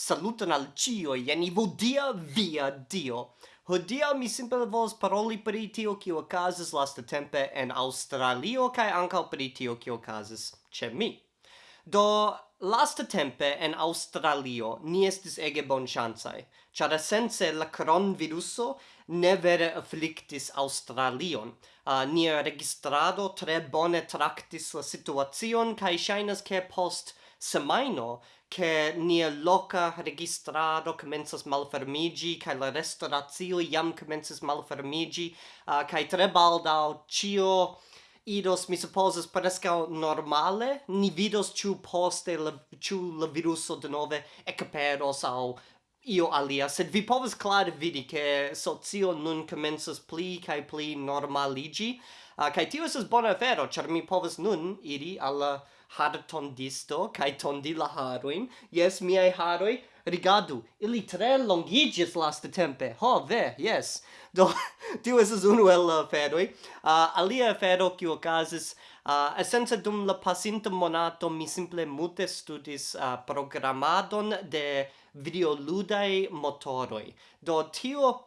saluton al cio, jen ivodia via dio. Hodia mi simple vols paroli pri tio kio okazis lasta tempe en Australio kaj ankaŭ pri tio kio okazis ĉe mi. Do lasta tempe en Australio ni estis ege bonŝancaj, ĉar esence la kronviruso ne vere afflictis Australion. Uh, nia registrado tre bone traktis la situacion kaj ŝajnas ke post semaino che nia loca registrado commences malfermigi kai la restauratio jam commences malfermigi uh, kai tre baldau cio idos mi supposes presca normale. Ni vidos ciu poste la, ciu la viruso de nove ecaperos au io alia, sed vi povas clare vidi che socio nun commences pli kai pli normaligi, uh, eh, kai tio es bona afero, char mi povas nun iri alla har tondisto, kai tondi la haroin, yes, mi ai haroi, rigadu, ili tre longigis last tempe, ho, ve, yes, do, tio es unu el aferoi, uh, eh, alia afero qui okazis eh, Uh, essenza dum la pasinta monato mi simple mute studis uh, programadon de videoludai motoroi. Do tio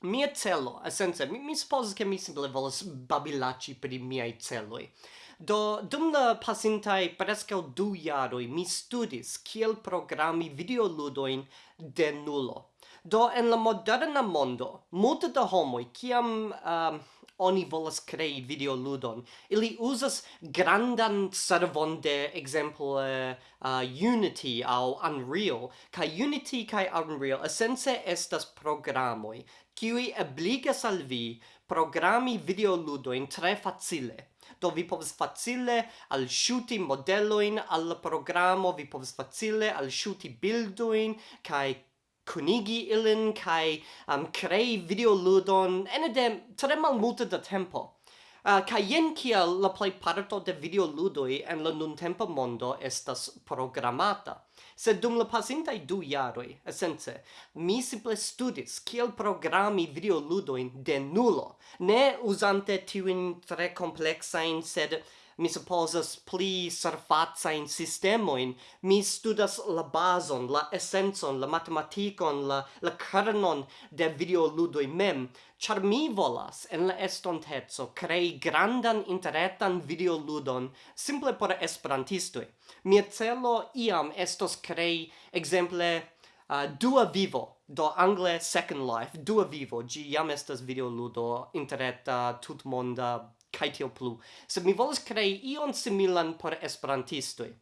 mia celo, sense mi, mi suppose che mi simple volas babilaci per i miei celoi. Do dum la pasintai prescau du jaroi mi studis kiel programmi videoludoin de nulo. Do en la moderna mondo, multe da homoi, kiam uh, oni volas crei video ludon ili uzas grandan servon de exemple, uh, uh unity au unreal. Kai unity kai unreal essence estas programoi, kiui obligas al vi programi videoludoin tre facile. Do vi povas facile al shuti modeloin al programo vi povas facile al shuti bildoin kai kunigi ilin kai um, crei videoludon ene de tre malmulte da tempo. Uh, kai yen kia la play parto de video ludoi en la nuntempa mondo estas programata. Sed dum la i du yaroi esence, mi simple studis kiel programi videoludojn de nulo, ne uzante tiujn tre kompleksajn, sed mi supposas pli surfaza in sistemoin, mi studas la bazon la essenzon, la matematikon la, la kernon de videoludoi mem, char mi volas en la estontezo crei grandan interetan videoludon simple por esperantistoi. Mia celo iam estos crei, exemple, uh, dua vivo, do angle Second Life, dua vivo, gi jam estas videoludo intereta tutmonda kaj tio plu. se mi volas krei ion similan por esperantistoj.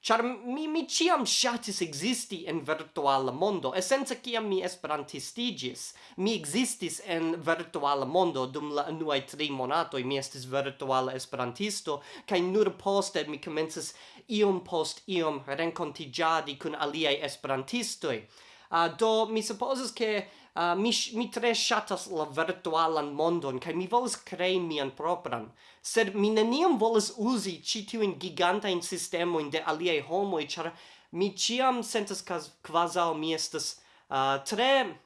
Char mi mi ciam ŝatis existi en virtuala mondo, esence ciam mi esperantistigis, mi existis en virtuala mondo dum la unuaj tri monatoj, mi estis virtuala esperantisto kaj nur poste mi comences iom post iom rencontigiadi kun aliaj esperantistoj. Uh, do mi supozas ke uh, mi, mi tre shatas la virtualan mondon, kai mi volas crei mian propran, sed mi neniam volas usi citiuin gigantain sistemoin de aliei homoi, char mi ciam sentas quasau mi estas uh, tre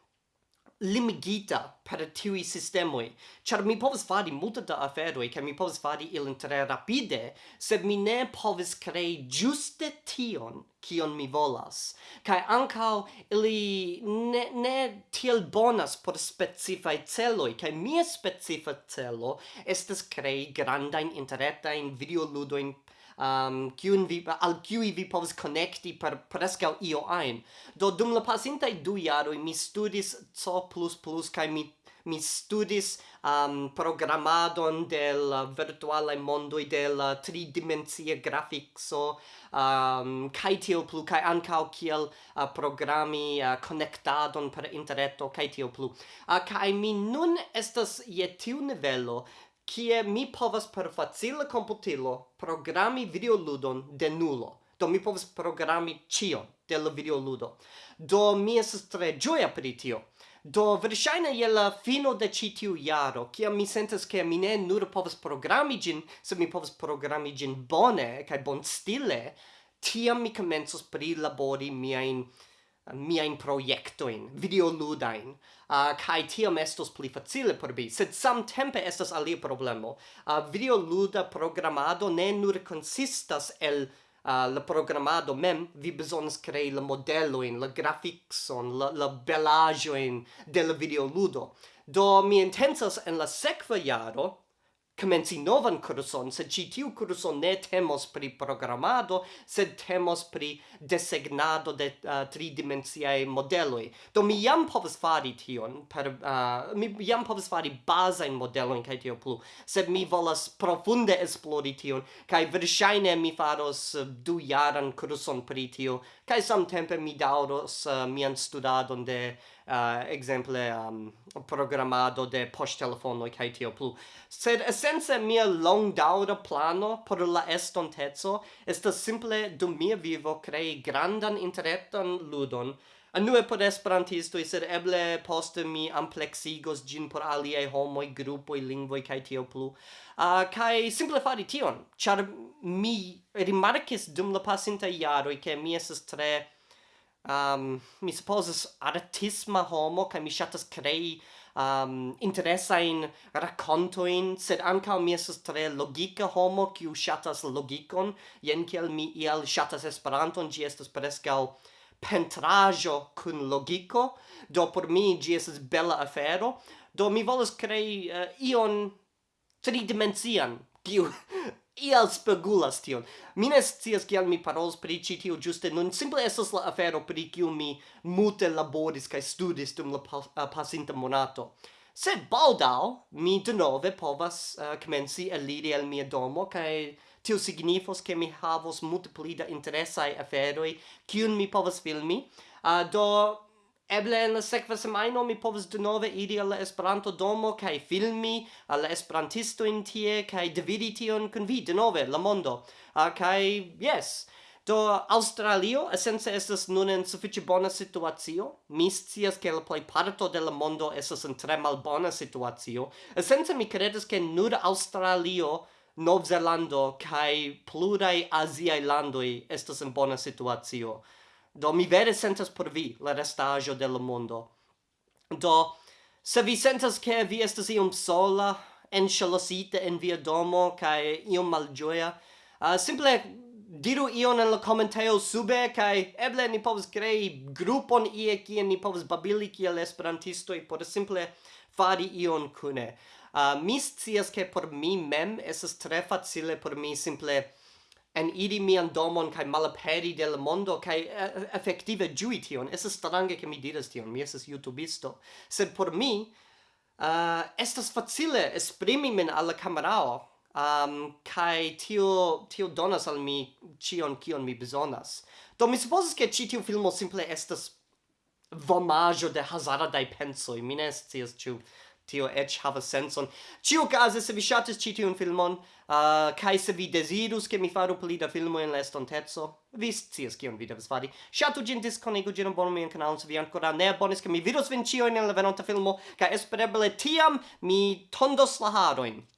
limigita per tiui sistemoi, char mi povas fari multa da aferoi, ca mi povas fari ilin tre rapide, sed mi ne povas crei giuste tion, kion mi volas. Kai ancau ili ne, ne tiel bonas por specifai celoi, kai mia specifa celo estes crei grandain interretain videoludoin um, kiun vi, al kiui vi povs connecti per presca io ein Do dum la i du jaroi mi studis C++ kai mi mi studis um, programadon del la virtuale mondoi de la tridimensia grafixo um, kai tio plu kai ankau kiel uh, programi uh, connectadon per interreto kai tio plu. Uh, kai mi nun estas je tiu nivelo kie mi povas per facile computilo programmi videoludon de nulo. Do mi povas programmi cion de la videoludo. Do mi esas tre gioia pri tio. Do verŝajne je la fino de ĉi tiu jaro, kiam mi sentas ke mi ne nur povas programi ĝin, sed mi povas programi ĝin bone kaj bonstile, tiam mi komencos prilabori miajn miain proiectoin, a uh, kai tiam estos pli facile por bi sed samtempe estas alia problemo. Uh, videoluda programado ne nur consistas el uh, la programado mem, vi besonas crei la modeloin, la graficson, la, la belajoin del video ludo Do mi intensas en la sekva jaro comenzi novan curson, sed ci tiu curson ne temos pri programado, sed temos pri designado de eh, uh, tridimensiae modeloi. Do mi jam povas fari tion, per, uh, mi jam povas fari basain modelon kaj tio plu, sed mi volas profunde esplori tion, kaj verŝajne mi faros uh, du jaran curson pri tio, kaj samtempe mi dauros uh, eh, mian studadon de uh, exemple um, programado de post telefono kai tio plu sed essence mia long daura plano por la estontezo esta simple do mia vivo crei grandan interretan ludon Anue por esperantistoj, sed eble poste mi amplexigos gin por aliaj homoj, grupoj, lingvoj kai tio plu. Eh, uh, kai simple fari tion, char mi rimarkis dum la pasintaj iaro ke mi esas tre um, mi supposes artisma homo, kai mi shatas crei um, interessain racontoin, sed ancao mi esas tre logica homo, qui shatas logicon, yen kiel mi iel shatas esperanton, gi estas prescao pentrajo kun logico, do por mi gi estas bella afero, do mi volas crei uh, ion tridimensian, kiu iel spegulas tion. Mi ne scias kial mi parolos pri ĉi tio ĝuste nun, simple estas la afero pri kiu mi multe laboris kaj studis dum la uh, pasinta monato. Sed baldaŭ mi denove povas uh, komenci eliri el mia domo kaj tio signifos ke mi havos multe pli da interesaj aferoj kiun mi povas filmi. Uh, do Eble en la sekva semajno mi povas denove iri al la Esperanto domo kaj filmi al la esperantistojn tie kaj dividi tion kun vi denove la mondo. Uh, kaj yes Do Australio esence estas nun en sufiĉe bona situacio. Mi scias ke la plejparto de la mondo estas en tre malbona situacio. Esence mi kredas ke nur Australio, Novzelando kaj pluraj aziaj landoj estas en bona situacio. Do mi vere sentas por vi la restaĵo del mondo. Do se vi sentas che vi estas iom sola, en chalosite en via domo kai iom malgioia, uh, simple diru ion en la commentaio sube kai eble ni povas krei grupon ie kie ni povas babili kiel esperantisto por simple fari ion kune. Uh, mi scias ke por mi mem esas tre facile por mi simple en iri mian domon kai malaperi de la mondo kai uh, effektive ĝui tion. Estas strange ke mi diras tion. Mi es youtubisto. Sed por mi uh, estas facile esprimi min alla kamerao um, kai tio tio donas al mi cion kion mi bezonas do mi supozas ke ĉi tiu filmo simple estas vomajo de hazardaj pensoj mi ne scias ĉu tio ech have a sense on Ciu case, se vi shatis ci tiun filmon, uh, kai se vi desidus ke mi faru pli da filmo in l'estontezzo, vi scias kion vi devas fari. Shatu gin disconigu gin bon mi en kanal se vi ancora ne abonis, ke mi vidos vin cio in la venonta filmo, ka espereble tiam mi tondos la haroin.